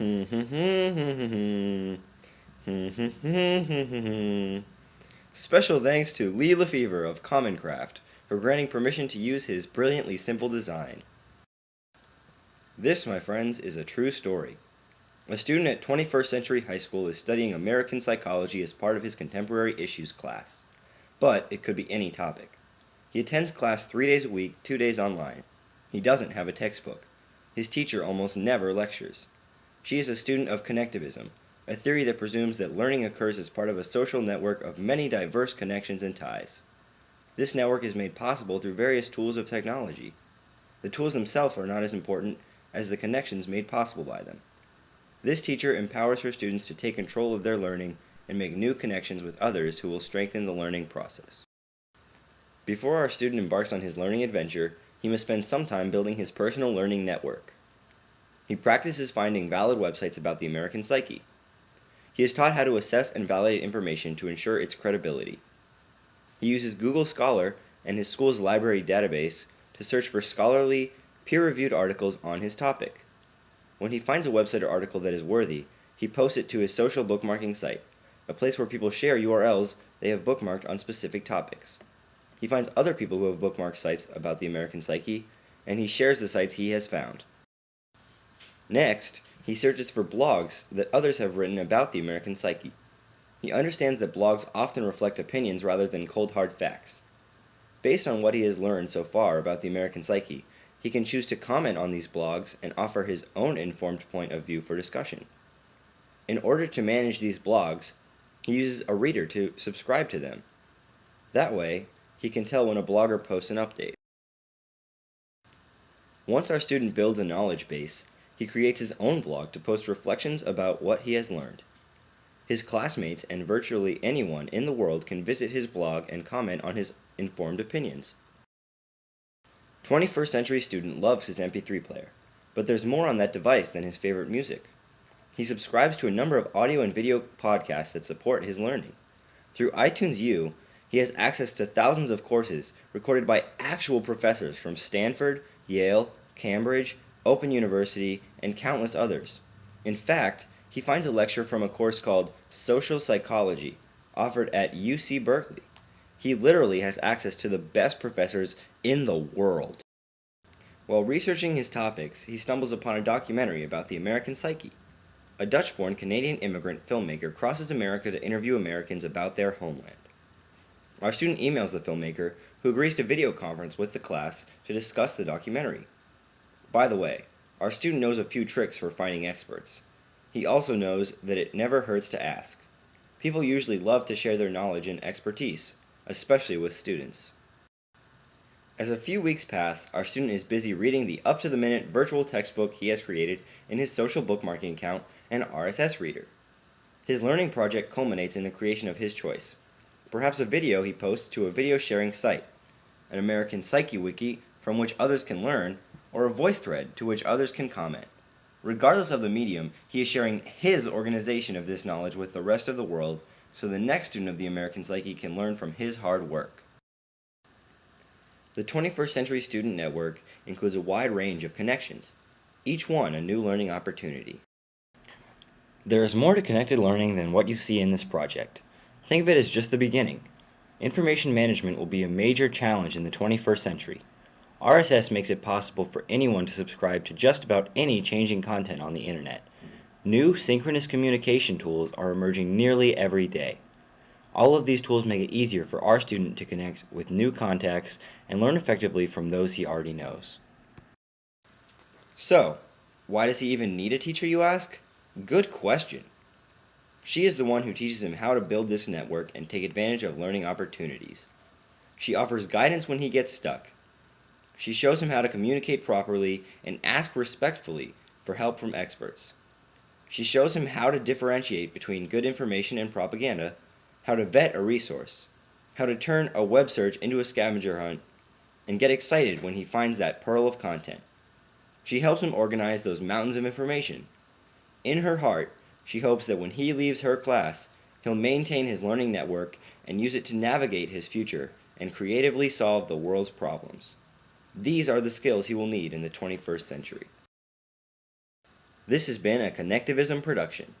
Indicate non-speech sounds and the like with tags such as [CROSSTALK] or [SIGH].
[LAUGHS] Special thanks to Lee LeFever of Commoncraft for granting permission to use his brilliantly simple design. This, my friends, is a true story. A student at 21st Century High School is studying American psychology as part of his contemporary issues class. But it could be any topic. He attends class three days a week, two days online. He doesn't have a textbook. His teacher almost never lectures. She is a student of connectivism, a theory that presumes that learning occurs as part of a social network of many diverse connections and ties. This network is made possible through various tools of technology. The tools themselves are not as important as the connections made possible by them. This teacher empowers her students to take control of their learning and make new connections with others who will strengthen the learning process. Before our student embarks on his learning adventure, he must spend some time building his personal learning network. He practices finding valid websites about the American psyche. He is taught how to assess and validate information to ensure its credibility. He uses Google Scholar and his school's library database to search for scholarly, peer-reviewed articles on his topic. When he finds a website or article that is worthy, he posts it to his social bookmarking site, a place where people share URLs they have bookmarked on specific topics. He finds other people who have bookmarked sites about the American psyche, and he shares the sites he has found. Next, he searches for blogs that others have written about the American psyche. He understands that blogs often reflect opinions rather than cold hard facts. Based on what he has learned so far about the American psyche, he can choose to comment on these blogs and offer his own informed point of view for discussion. In order to manage these blogs, he uses a reader to subscribe to them. That way, he can tell when a blogger posts an update. Once our student builds a knowledge base, he creates his own blog to post reflections about what he has learned. His classmates and virtually anyone in the world can visit his blog and comment on his informed opinions. 21st century student loves his MP3 player, but there's more on that device than his favorite music. He subscribes to a number of audio and video podcasts that support his learning. Through iTunes U, he has access to thousands of courses recorded by actual professors from Stanford, Yale, Cambridge, Open University, and countless others. In fact, he finds a lecture from a course called Social Psychology, offered at UC Berkeley. He literally has access to the best professors in the world. While researching his topics, he stumbles upon a documentary about the American psyche. A Dutch-born Canadian immigrant filmmaker crosses America to interview Americans about their homeland. Our student emails the filmmaker, who agrees to video conference with the class to discuss the documentary. By the way, our student knows a few tricks for finding experts. He also knows that it never hurts to ask. People usually love to share their knowledge and expertise, especially with students. As a few weeks pass, our student is busy reading the up-to-the-minute virtual textbook he has created in his social bookmarking account and RSS reader. His learning project culminates in the creation of his choice. Perhaps a video he posts to a video sharing site, an American Psyche Wiki from which others can learn, or a voice thread to which others can comment. Regardless of the medium, he is sharing his organization of this knowledge with the rest of the world so the next student of the American Psyche can learn from his hard work. The 21st Century Student Network includes a wide range of connections, each one a new learning opportunity. There is more to connected learning than what you see in this project. Think of it as just the beginning. Information management will be a major challenge in the 21st century. RSS makes it possible for anyone to subscribe to just about any changing content on the internet. New synchronous communication tools are emerging nearly every day. All of these tools make it easier for our student to connect with new contacts and learn effectively from those he already knows. So, why does he even need a teacher, you ask? Good question. She is the one who teaches him how to build this network and take advantage of learning opportunities. She offers guidance when he gets stuck. She shows him how to communicate properly and ask respectfully for help from experts. She shows him how to differentiate between good information and propaganda, how to vet a resource, how to turn a web search into a scavenger hunt, and get excited when he finds that pearl of content. She helps him organize those mountains of information. In her heart, she hopes that when he leaves her class, he'll maintain his learning network and use it to navigate his future and creatively solve the world's problems. These are the skills he will need in the 21st century. This has been a Connectivism production.